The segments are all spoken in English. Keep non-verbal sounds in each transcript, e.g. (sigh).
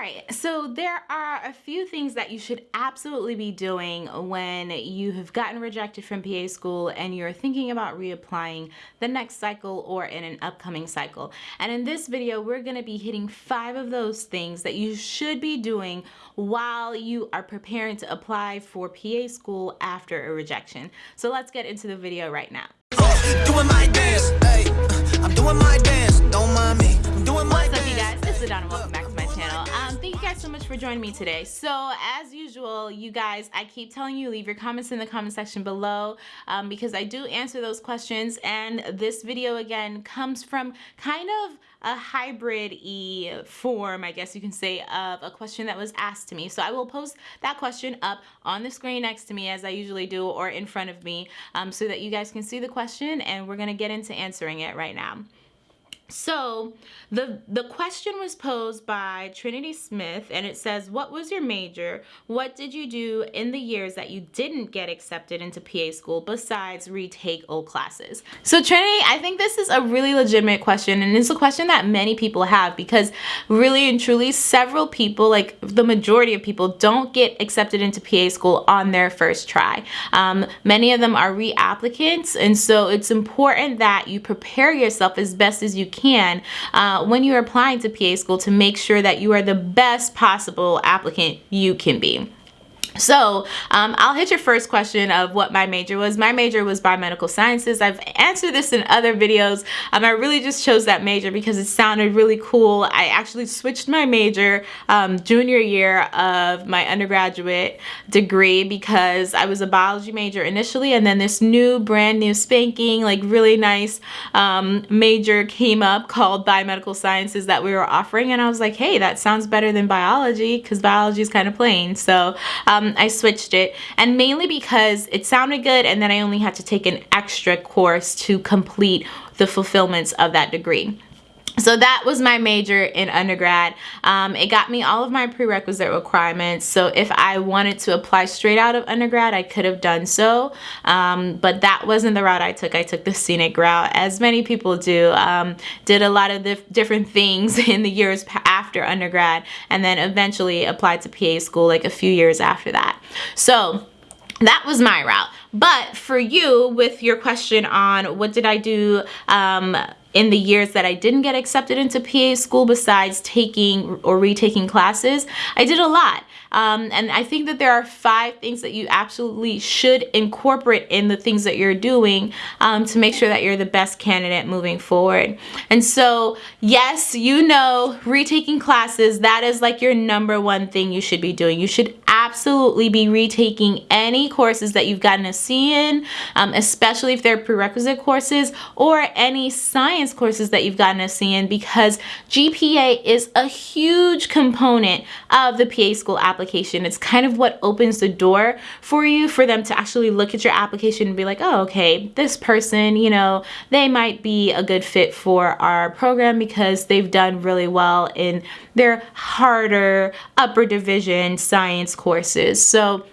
right, so there are a few things that you should absolutely be doing when you have gotten rejected from PA school and you're thinking about reapplying the next cycle or in an upcoming cycle. And in this video, we're gonna be hitting five of those things that you should be doing while you are preparing to apply for PA school after a rejection. So let's get into the video right now. Oh, doing me today. So as usual, you guys, I keep telling you, leave your comments in the comment section below um, because I do answer those questions. And this video again comes from kind of a hybrid-y form, I guess you can say, of a question that was asked to me. So I will post that question up on the screen next to me as I usually do or in front of me um, so that you guys can see the question and we're gonna get into answering it right now. So the the question was posed by Trinity Smith and it says, what was your major? What did you do in the years that you didn't get accepted into PA school besides retake old classes? So Trinity, I think this is a really legitimate question and it's a question that many people have because really and truly several people, like the majority of people don't get accepted into PA school on their first try. Um, many of them are reapplicants and so it's important that you prepare yourself as best as you can can uh, when you're applying to PA school to make sure that you are the best possible applicant you can be. So um, I'll hit your first question of what my major was. My major was biomedical sciences. I've answered this in other videos. Um, I really just chose that major because it sounded really cool. I actually switched my major um, junior year of my undergraduate degree because I was a biology major initially and then this new brand new spanking like really nice um, major came up called biomedical sciences that we were offering and I was like hey that sounds better than biology because biology is kind of plain so um, I switched it and mainly because it sounded good and then I only had to take an extra course to complete the fulfillments of that degree. So that was my major in undergrad. Um, it got me all of my prerequisite requirements. So if I wanted to apply straight out of undergrad, I could have done so. Um, but that wasn't the route I took. I took the scenic route, as many people do. Um, did a lot of dif different things (laughs) in the years after undergrad, and then eventually applied to PA school like a few years after that. So that was my route. But for you, with your question on what did I do um, in the years that I didn't get accepted into PA school besides taking or retaking classes, I did a lot. Um, and I think that there are five things that you absolutely should incorporate in the things that you're doing um, to make sure that you're the best candidate moving forward. And so, yes, you know, retaking classes, that is like your number one thing you should be doing. You should absolutely be retaking any courses that you've gotten a C in, um, especially if they're prerequisite courses or any science courses that you've gotten a C in because GPA is a huge component of the PA school application. It's kind of what opens the door for you for them to actually look at your application and be like, oh, okay, this person, you know, they might be a good fit for our program because they've done really well in their harder upper division science courses. So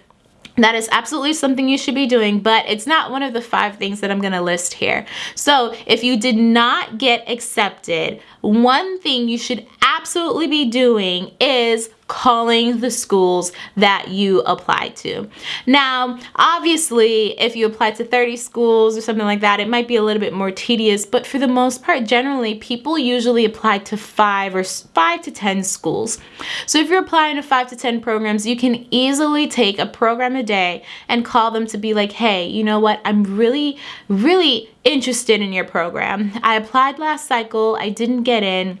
that is absolutely something you should be doing, but it's not one of the five things that I'm gonna list here. So if you did not get accepted, one thing you should absolutely be doing is calling the schools that you apply to. Now, obviously, if you apply to 30 schools or something like that, it might be a little bit more tedious, but for the most part, generally, people usually apply to five or five to 10 schools. So if you're applying to five to 10 programs, you can easily take a program a day and call them to be like, hey, you know what, I'm really, really interested in your program. I applied last cycle, I didn't get in,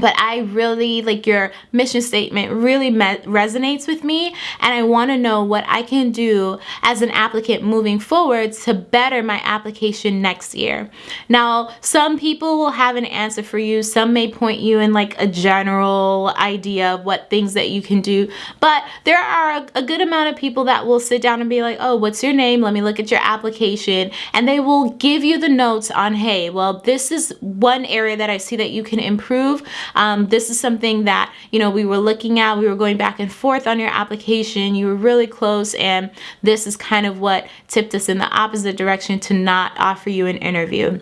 but I really like your mission statement really resonates with me and I want to know what I can do as an applicant moving forward to better my application next year. Now some people will have an answer for you some may point you in like a general idea of what things that you can do but there are a, a good amount of people that will sit down and be like oh what's your name let me look at your application and they will give you the notes on hey well this is one area that I see that you can improve um, this is something that, you know, we were looking at, we were going back and forth on your application, you were really close and this is kind of what tipped us in the opposite direction to not offer you an interview.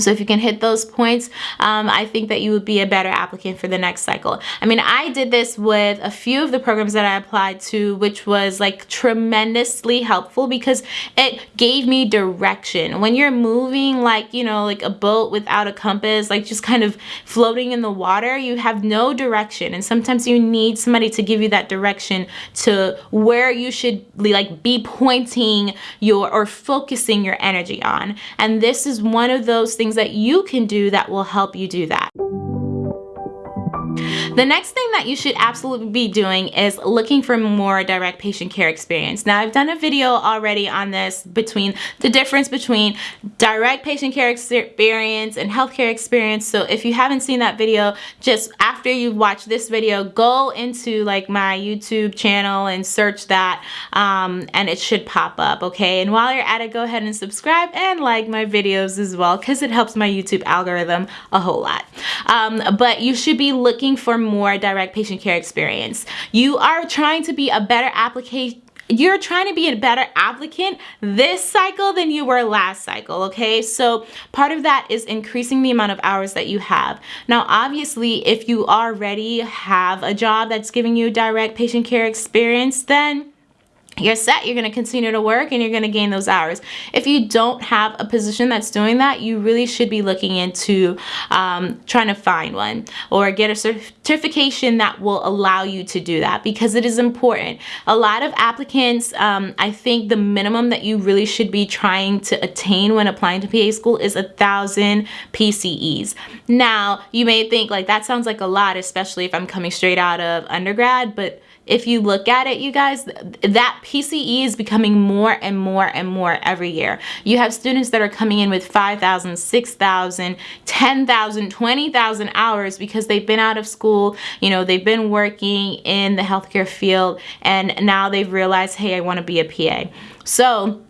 So if you can hit those points, um, I think that you would be a better applicant for the next cycle. I mean, I did this with a few of the programs that I applied to, which was like tremendously helpful because it gave me direction. When you're moving like, you know, like a boat without a compass, like just kind of floating in the water, you have no direction. And sometimes you need somebody to give you that direction to where you should be, like be pointing your or focusing your energy on. And this is one of those things things that you can do that will help you do that. The next thing that you should absolutely be doing is looking for more direct patient care experience. Now I've done a video already on this between the difference between direct patient care experience and healthcare experience. So if you haven't seen that video, just after you watch this video, go into like my YouTube channel and search that um, and it should pop up, okay? And while you're at it, go ahead and subscribe and like my videos as well because it helps my YouTube algorithm a whole lot. Um, but you should be looking for more direct patient care experience. You are trying to be a better application you're trying to be a better applicant this cycle than you were last cycle, okay? So part of that is increasing the amount of hours that you have. Now, obviously, if you already have a job that's giving you direct patient care experience, then you're set, you're gonna continue to work and you're gonna gain those hours. If you don't have a position that's doing that, you really should be looking into um, trying to find one or get a certification that will allow you to do that because it is important. A lot of applicants, um, I think the minimum that you really should be trying to attain when applying to PA school is a thousand PCEs. Now, you may think like that sounds like a lot, especially if I'm coming straight out of undergrad, but if you look at it, you guys, that PCE is becoming more and more and more every year. You have students that are coming in with 5,000, 6,000, 10,000, 20,000 hours because they've been out of school, you know, they've been working in the healthcare field and now they've realized, hey, I want to be a PA. So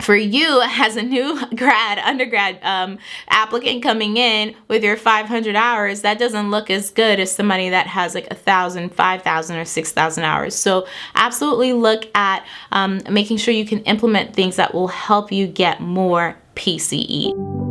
for you as a new (laughs) grad, undergrad um, applicant coming in with your 500 hours, that doesn't look as good as somebody that has like a thousand, five thousand, or six thousand hours. So absolutely look at um, making sure you can implement things that will help you get more PCE.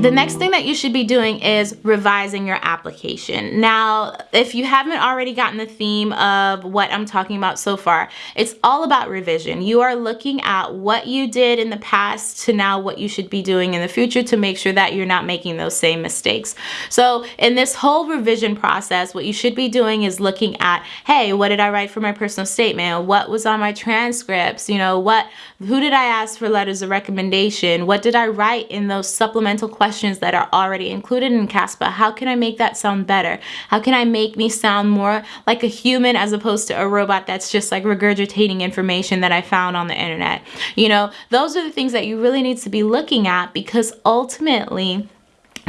The next thing that you should be doing is revising your application. Now, if you haven't already gotten the theme of what I'm talking about so far, it's all about revision. You are looking at what you did in the past to now what you should be doing in the future to make sure that you're not making those same mistakes. So in this whole revision process, what you should be doing is looking at, hey, what did I write for my personal statement? What was on my transcripts? You know, what, who did I ask for letters of recommendation? What did I write in those supplemental questions questions that are already included in CASPA. How can I make that sound better? How can I make me sound more like a human as opposed to a robot that's just like regurgitating information that I found on the internet? You know, those are the things that you really need to be looking at because ultimately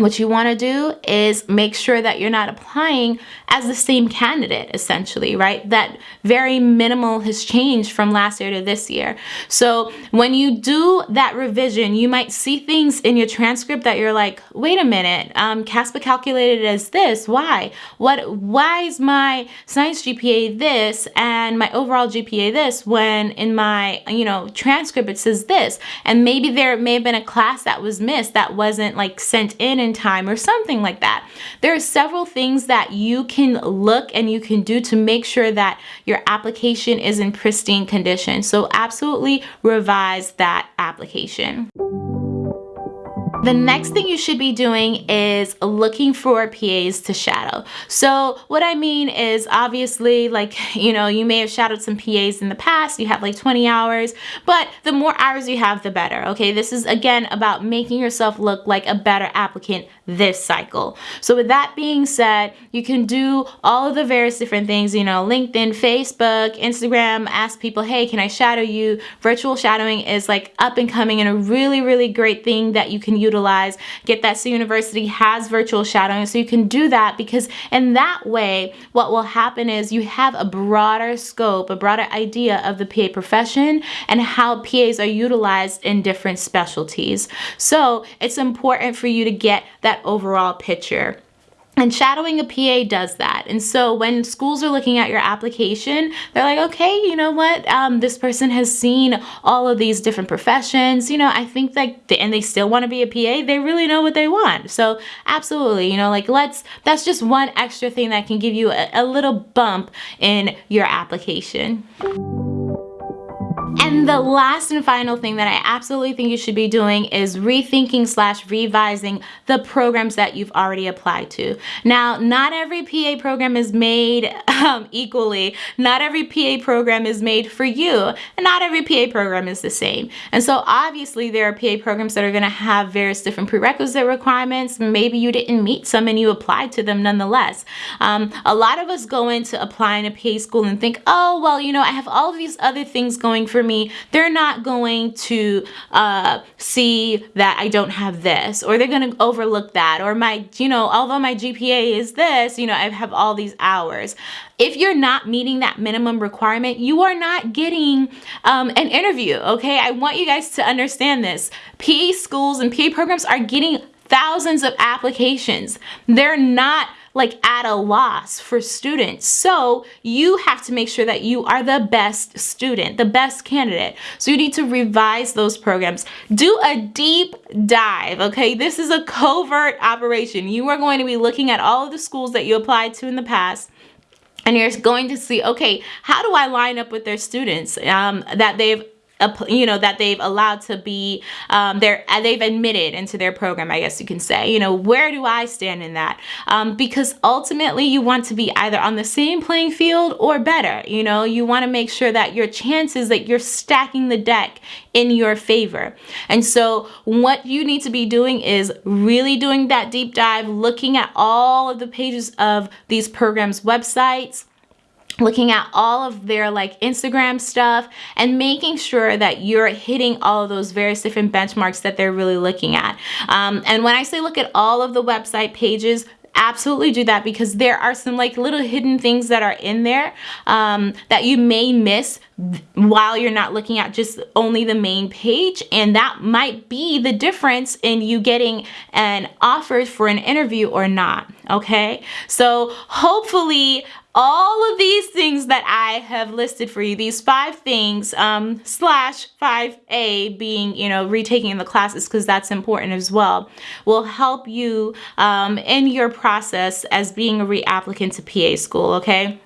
what you want to do is make sure that you're not applying as the same candidate essentially right? That very minimal has changed from last year to this year. So when you do that revision you might see things in your transcript that you're like wait a minute um, CASPA calculated as this why? What why is my science GPA this and my overall GPA this when in my you know transcript it says this? And maybe there may have been a class that was missed that wasn't like sent in in time or something like that. There are several things that you can look and you can do to make sure that your application is in pristine condition. So absolutely revise that application. The next thing you should be doing is looking for PAs to shadow. So what I mean is obviously like, (laughs) you know, you may have shadowed some PAs in the past, you have like 20 hours, but the more hours you have, the better, okay? This is again about making yourself look like a better applicant this cycle. So with that being said, you can do all of the various different things, you know, LinkedIn, Facebook, Instagram, ask people, hey, can I shadow you? Virtual shadowing is like up and coming and a really, really great thing that you can utilize. Get That So University has virtual shadowing, so you can do that because in that way, what will happen is you have a broader scope, a broader idea of the PA profession and how PAs are utilized in different specialties. So it's important for you to get that overall picture. And shadowing a PA does that. And so when schools are looking at your application, they're like, okay, you know what? Um, this person has seen all of these different professions. You know, I think that, they, and they still want to be a PA, they really know what they want. So absolutely, you know, like let's, that's just one extra thing that can give you a, a little bump in your application. And the last and final thing that I absolutely think you should be doing is rethinking slash revising the programs that you've already applied to. Now, not every PA program is made um, equally. Not every PA program is made for you. And not every PA program is the same. And so obviously there are PA programs that are gonna have various different prerequisite requirements. Maybe you didn't meet some and you applied to them nonetheless. Um, a lot of us go into applying to PA school and think, oh, well, you know, I have all of these other things going for me, they're not going to uh, see that I don't have this, or they're going to overlook that, or my, you know, although my GPA is this, you know, I have all these hours. If you're not meeting that minimum requirement, you are not getting um, an interview, okay? I want you guys to understand this. PA schools and PA programs are getting thousands of applications. They're not like at a loss for students. So you have to make sure that you are the best student, the best candidate. So you need to revise those programs. Do a deep dive, okay? This is a covert operation. You are going to be looking at all of the schools that you applied to in the past and you're going to see, okay, how do I line up with their students um, that they've you know that they've allowed to be um, they're uh, they've admitted into their program I guess you can say. You know where do I stand in that? Um, because ultimately you want to be either on the same playing field or better. You know you want to make sure that your chances that you're stacking the deck in your favor. And so what you need to be doing is really doing that deep dive looking at all of the pages of these programs websites looking at all of their like Instagram stuff and making sure that you're hitting all of those various different benchmarks that they're really looking at. Um, and when I say look at all of the website pages, absolutely do that because there are some like little hidden things that are in there um, that you may miss while you're not looking at just only the main page and that might be the difference in you getting an offer for an interview or not okay so hopefully all of these things that I have listed for you, these five things, um, slash 5A being, you know, retaking the classes because that's important as well, will help you um, in your process as being a reapplicant to PA school, okay?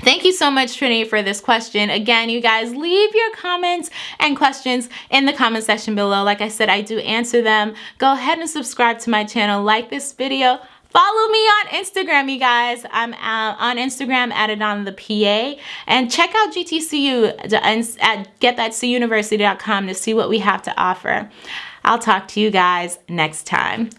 Thank you so much, Trinity, for this question. Again, you guys, leave your comments and questions in the comment section below. Like I said, I do answer them. Go ahead and subscribe to my channel. Like this video. Follow me on Instagram, you guys. I'm uh, on Instagram at Adana the PA. And check out GTCU at getthatcuniversity.com to see what we have to offer. I'll talk to you guys next time.